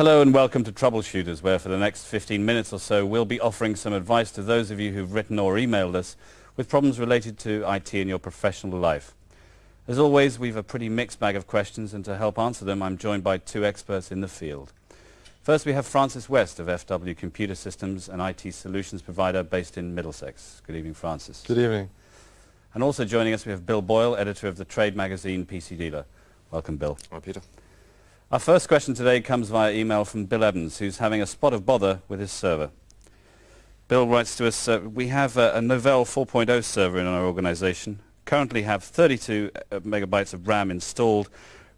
Hello and welcome to Troubleshooters, where for the next 15 minutes or so we'll be offering some advice to those of you who've written or emailed us with problems related to IT in your professional life. As always, we've a pretty mixed bag of questions and to help answer them I'm joined by two experts in the field. First we have Francis West of FW Computer Systems, an IT solutions provider based in Middlesex. Good evening, Francis. Good evening. And also joining us we have Bill Boyle, editor of the trade magazine PC Dealer. Welcome, Bill. Hi, Peter. Our first question today comes via email from Bill Evans, who's having a spot of bother with his server. Bill writes to us, uh, we have a, a Novell 4.0 server in our organization, currently have 32 uh, megabytes of RAM installed.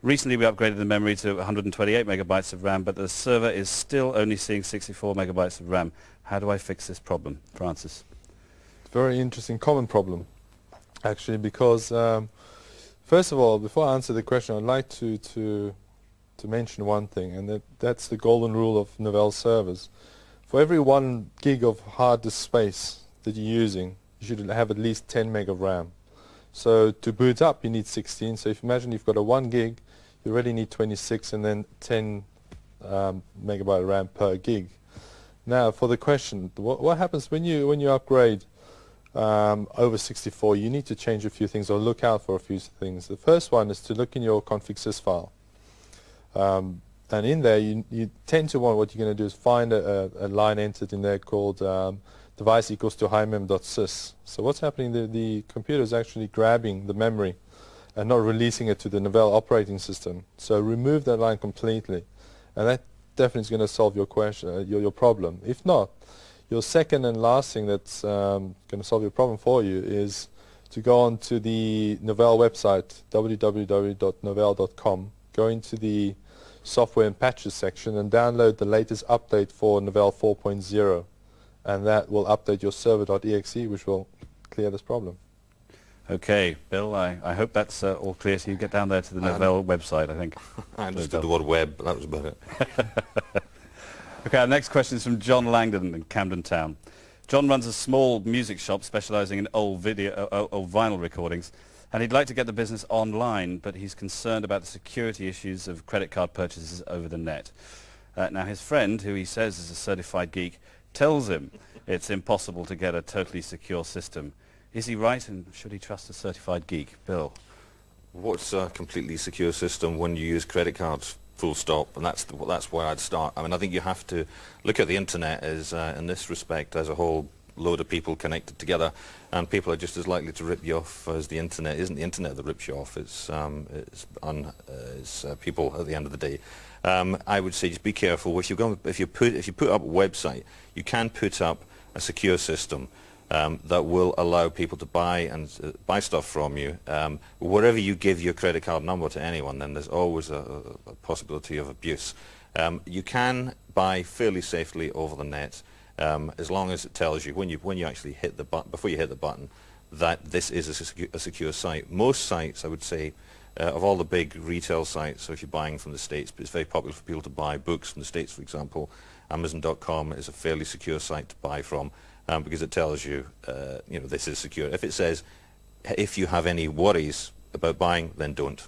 Recently we upgraded the memory to 128 megabytes of RAM, but the server is still only seeing 64 megabytes of RAM. How do I fix this problem? Francis. Very interesting, common problem, actually, because um, first of all, before I answer the question, I'd like to, to to mention one thing, and that, that's the golden rule of Novell servers. For every one gig of hard disk space that you're using, you should have at least 10 meg of RAM. So to boot up, you need 16. So if you imagine you've got a 1 gig, you already need 26 and then 10 um, megabyte RAM per gig. Now for the question, what, what happens when you when you upgrade um, over 64? You need to change a few things or look out for a few things. The first one is to look in your config.sys file. Um, and in there, you, you, tend to want, what you're going to do is find a, a, a line entered in there called um, device equals to himem.sys. So what's happening, the, the computer is actually grabbing the memory and not releasing it to the Novell operating system. So remove that line completely. And that definitely is going to solve your question, uh, your, your problem. If not, your second and last thing that's um, going to solve your problem for you is to go on to the Novell website, www.novell.com, go into the software and patches section and download the latest update for Novell 4.0 and that will update your server.exe which will clear this problem. Okay, Bill, I, I hope that's uh, all clear so you get down there to the Novell website, I think. I understood the word web, but that was about it. okay, our next question is from John Langdon in Camden Town. John runs a small music shop specializing in old video, uh, old vinyl recordings and he'd like to get the business online, but he's concerned about the security issues of credit card purchases over the net. Uh, now his friend, who he says is a certified geek, tells him it's impossible to get a totally secure system. Is he right and should he trust a certified geek? Bill? What's a completely secure system when you use credit cards? Full stop, and that's the, that's where I'd start. I mean, I think you have to look at the internet as, uh, in this respect, as a whole load of people connected together and people are just as likely to rip you off as the internet. Isn't the internet that rips you off, it's, um, it's, un, uh, it's uh, people at the end of the day. Um, I would say just be careful. If, you're if, you put, if you put up a website, you can put up a secure system um, that will allow people to buy and uh, buy stuff from you. Um, wherever you give your credit card number to anyone, then there's always a, a possibility of abuse. Um, you can buy fairly safely over the net um, as long as it tells you when you when you actually hit the button before you hit the button that this is a, secu a secure site. Most sites, I would say, uh, of all the big retail sites, so if you're buying from the States, it's very popular for people to buy books from the States, for example. Amazon.com is a fairly secure site to buy from um, because it tells you, uh, you know, this is secure. If it says, if you have any worries about buying, then don't.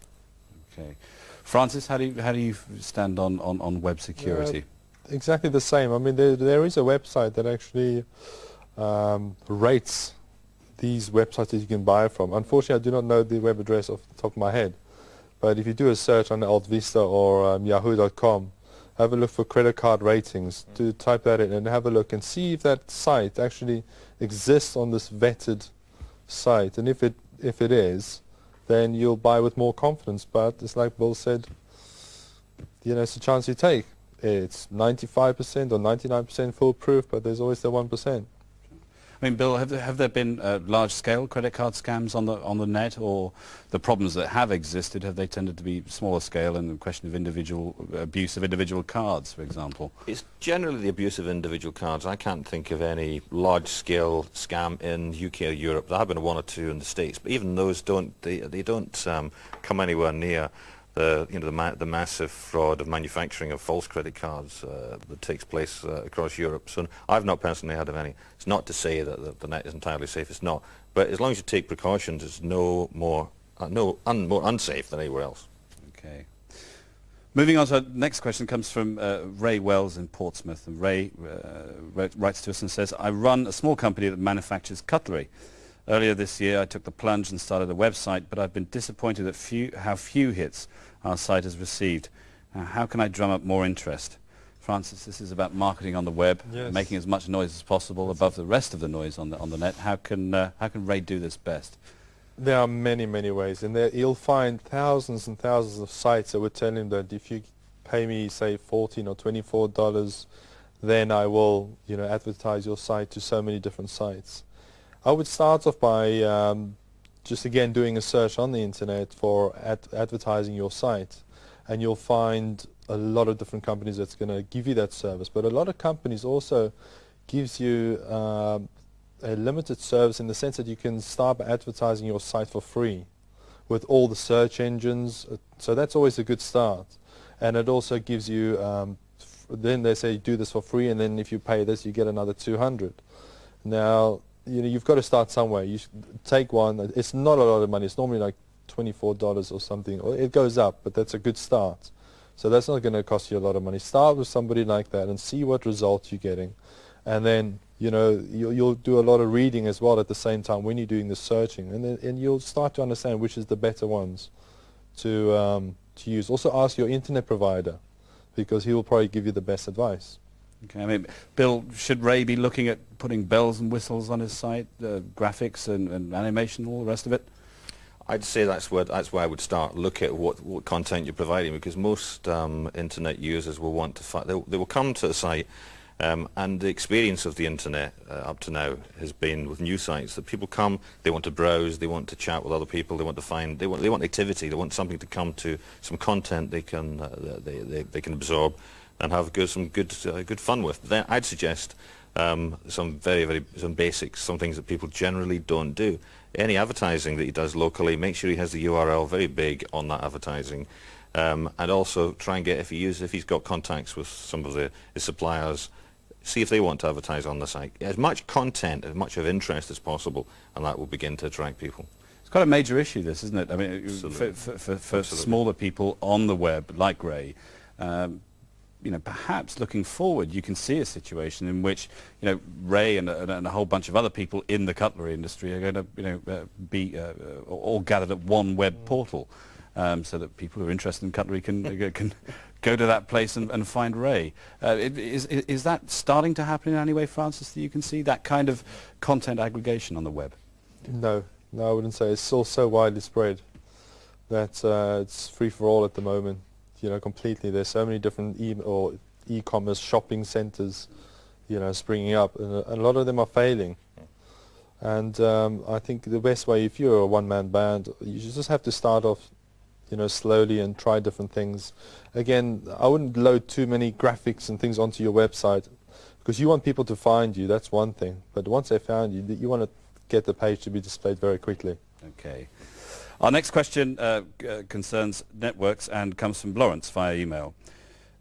Okay. Francis, how do you, how do you stand on, on, on web security? Uh, exactly the same. I mean, there, there is a website that actually um, rates these websites that you can buy from. Unfortunately, I do not know the web address off the top of my head. But if you do a search on AltaVista or um, yahoo.com, have a look for credit card ratings, mm. to type that in and have a look and see if that site actually exists on this vetted site. And if it, if it is, then you'll buy with more confidence. But it's like Bill said, you know, it's a chance you take it's 95% or 99% foolproof, but there's always the 1%. I mean, Bill, have there, have there been uh, large-scale credit card scams on the on the net, or the problems that have existed have they tended to be smaller scale and the question of individual abuse of individual cards, for example? It's generally the abuse of individual cards. I can't think of any large-scale scam in UK or Europe. There have been one or two in the States, but even those don't they they don't um, come anywhere near the you know the, ma the massive fraud of manufacturing of false credit cards uh, that takes place uh, across Europe. So I've not personally heard of any. It's not to say that the, the, net is entirely safe. It's not. But as long as you take precautions, it's no more uh, no un more unsafe than anywhere else. Okay. Moving on to our next question comes from uh, Ray Wells in Portsmouth. And Ray uh, wrote, writes to us and says, I run a small company that manufactures cutlery. Earlier this year I took the plunge and started a website, but I've been disappointed at few, how few hits our site has received. Uh, how can I drum up more interest? Francis, this is about marketing on the web, Yes. making as much noise as possible above the rest of the noise on the, on the net. How can, uh, how can Ray do this best? There are many, many ways, and there you'll find thousands and thousands of sites that would tell him that if you pay me, say, fourteen or twenty-four dollars, then I will, you know, advertise your site to so many different sites. I would start off by um, just again doing a search on the internet for ad- advertising your site, and you'll find a lot of different companies that's going to give you that service. But a lot of companies also gives you um, a limited service in the sense that you can start by advertising your site for free with all the search engines. Uh, So that's always a good start. And it also gives you, um, then they say do this for free and then if you pay this you get another 200. Now, you know, you've got to start somewhere. You take one. It's not a lot of money. It's normally like $24 or something. It goes up, but that's a good start. So that's not going to cost you a lot of money. Start with somebody like that and see what results you're getting. And then, you know, you'll, you'll do a lot of reading as well at the same time when you're doing the searching. And, then, and you'll start to understand which is the better ones to, um, to use. Also ask your internet provider because he will probably give you the best advice. Okay, I mean, Bill, should Ray be looking at putting bells and whistles on his site, uh, graphics and, and animation, all the rest of it? I'd say that's where that's where I would start. Look at what, what content you're providing because most um, internet users will want to they, they will come to the site um, and the experience of the internet uh, up to now has been with new sites that people come, they want to browse, they want to chat with other people, they want to find, they want they want activity, they want something to come to, some content they can uh, they, they, they can absorb and have good, some good uh, good fun with. Then I'd suggest um, some very very some basics, some things that people generally don't do. Any advertising that he does locally, make sure he has the URL very big on that advertising, um, and also try and get if he uses if he's got contacts with some of the his suppliers, see if they want to advertise on the site. As much content, as much of interest as possible, and that will begin to attract people. It's quite a major issue, this, isn't it? I mean, for, Absolutely. for, for, for Absolutely. smaller people on the web, like Ray, um, you know, perhaps looking forward, you can see a situation in which, you know, Ray and, a- and a whole bunch of other people in the cutlery industry are going to, you know, uh, be uh, uh, all gathered at one web portal, um, so that people who are interested in cutlery can uh, can go to that place and, and find Ray. Uh, it- is, is is that starting to happen in any way, Francis? That you can see that kind of content aggregation on the web? No, no, I wouldn't say. It's still so widely spread that uh, it's free for all at the moment. You know, completely. There's so many different e- or e-commerce shopping centers, you know, springing up, and a, lot of them are failing. And um, I think the best way, if you're a one-man band, you just have to start off, you know, slowly and try different things. Again, I wouldn't load too many graphics and things onto your website because you want people to find you. That's one thing. But once they found you, you want to get the page to be displayed very quickly. Okay. Our next question uh, uh, concerns networks and comes from Lawrence via email.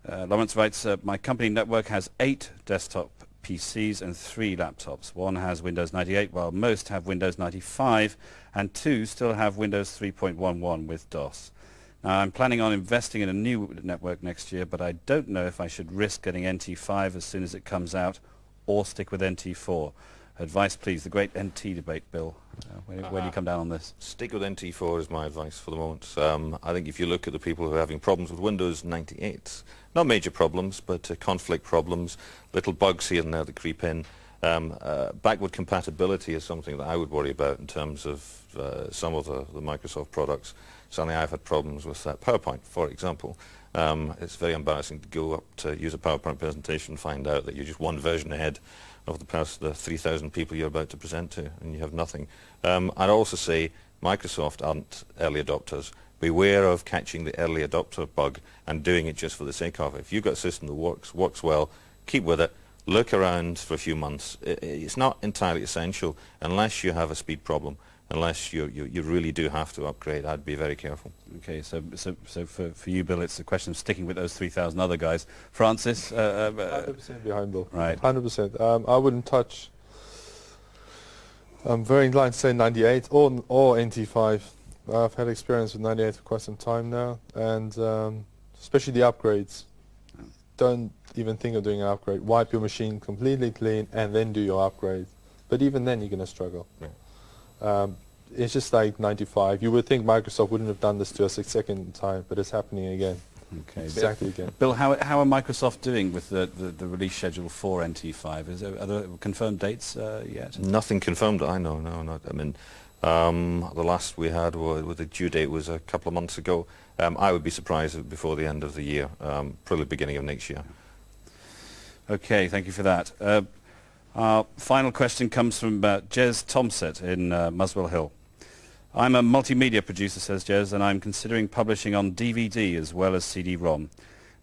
Uh, Lawrence writes, uh, my company network has eight desktop PCs and three laptops. One has Windows 98 while most have Windows 95 and two still have Windows 3.11 with DOS. Now I'm planning on investing in a new network next year but I don't know if I should risk getting NT5 as soon as it comes out or stick with NT4. Advice please, the great NT debate, Bill. Uh, where, where do you come down on this? Stick with NT4 is my advice for the moment. Um, I think if you look at the people who are having problems with Windows 98, not major problems, but uh, conflict problems, little bugs here and there that creep in. Um, uh, backward compatibility is something that I would worry about in terms of uh, some of the, the Microsoft products. Certainly I've had problems with that PowerPoint, for example. Um, it's very embarrassing to go up to use a PowerPoint presentation and find out that you're just one version ahead of the, pers- the 3,000 people you're about to present to, and you have nothing. Um, I'd also say Microsoft aren't early adopters. Beware of catching the early adopter bug and doing it just for the sake of it. If you've got a system that works, works well, keep with it. Look around for a few months. I- I- It's not entirely essential unless you have a speed problem, unless you, you, you really do have to upgrade. I'd be very careful. Okay, so so so for, for you, Bill, it's a question of sticking with those 3,000 other guys. Francis, uh, uh, uh, 100% behind Bill. right. 100%. Um, I wouldn't touch. I'm very inclined to say 98 or or NT5. I've had experience with 98 for quite some time now, and um, especially the upgrades. Don't even think of doing an upgrade. Wipe your machine completely clean and then do your upgrade. But even then, you're going to struggle. Yeah. Um, it's just like 95. You would think Microsoft wouldn't have done this to us a second time, but it's happening again. Okay. Exactly again. Bill, how, how are Microsoft doing with the, the, the release schedule for NT5? Is there, are there confirmed dates uh, yet? Nothing confirmed I know, no, not, I mean, um, the last we had was, with the due date was a couple of months ago. Um, I would be surprised if before the end of the year, um, probably beginning of next year. Okay, thank you for that. Uh, our final question comes from uh, Jez Tomset in uh, Muswell Hill. I'm a multimedia producer, says Jez, and I'm considering publishing on DVD as well as CD-ROM.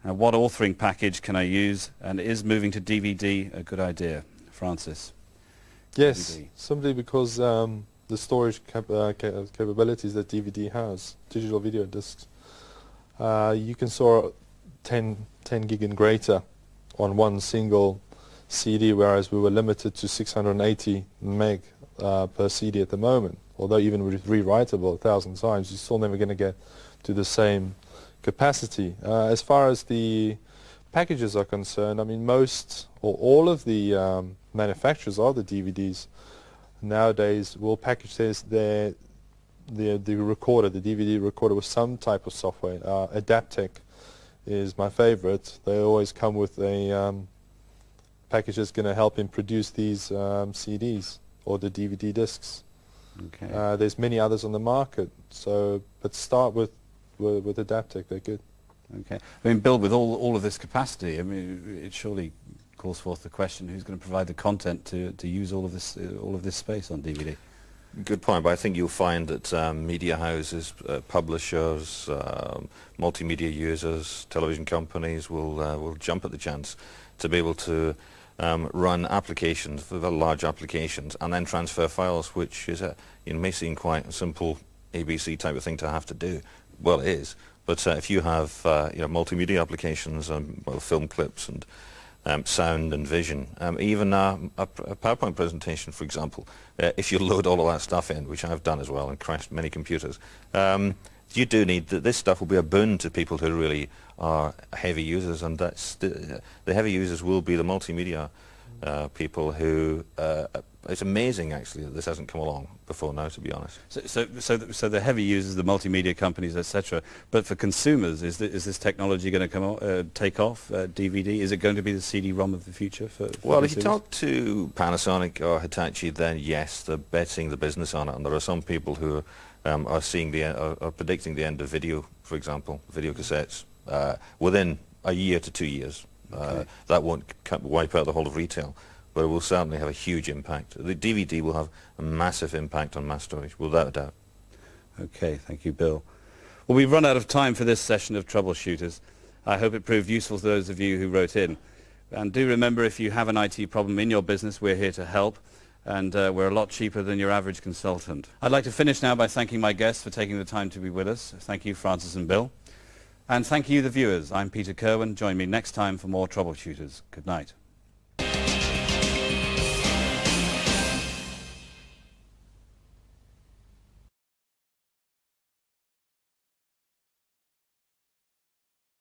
Now, what authoring package can I use, and is moving to DVD a good idea? Francis. Yes, DVD. simply because um, the storage cap uh, ca capabilities that DVD has, digital video discs. Uh, you can store 10, 10 gig and greater on one single CD, whereas we were limited to 680 meg uh, per CD at the moment. Although even with rewritable a thousand times, you're still never going to get to the same capacity. Uh, as far as the packages are concerned, I mean most or all of the um, manufacturers of the DVDs nowadays will package their the the recorder, the DVD recorder, with some type of software. Uh, Adaptec is my favorite. They always come with a um, package that's going to help him produce these um, CDs or the DVD discs. Okay. Uh, there's many others on the market, so but start with with, with Adaptec. They're good. Okay. I mean, Bill, with all, all of this capacity, I mean, it surely calls forth the question, who's going to provide the content to, to use all of this uh, all of this space on DVD? Good point, but I think you'll find that um, media houses, uh, publishers, um, multimedia users, television companies will uh, will jump at the chance to be able to um, run applications, very large applications, and then transfer files, which is a, know, may seem quite a simple ABC type of thing to have to do. Well, it is, but uh, if you have uh, you know multimedia applications, um, well, film clips and um, sound and vision. Um, even uh, a, a PowerPoint presentation, for example, uh, if you load all of that stuff in, which I've done as well and crashed many computers, um, you do need, that. this stuff will be a boon to people who really are heavy users, and that's the, the heavy users will be the multimedia uh, people who, uh, it's amazing actually that this hasn't come along before now, to be honest. So, so, so, the, so the heavy users, the multimedia companies, etc. But for consumers, is, is this technology going to come uh, take off? Uh, DVD? Is it going to be the CD-ROM of the future for? for Well, if you talk to Panasonic or Hitachi, then yes, they're betting the business on it, and there are some people who um, are seeing the are, are predicting the end of video, for example, video cassettes, uh, within a year to two years. Uh, that won't wipe out the whole of retail, but it will certainly have a huge impact. The DVD will have a massive impact on mass storage, without a doubt. Okay, thank you, Bill. Well, we've run out of time for this session of Troubleshooters. I hope it proved useful to those of you who wrote in. And do remember, if you have an IT problem in your business, we're here to help. And uh, we're a lot cheaper than your average consultant. I'd like to finish now by thanking my guests for taking the time to be with us. Thank you, Francis and Bill. And thank you, the viewers. I'm Peter Kerwin. Join me next time for more Troubleshooters. Good night.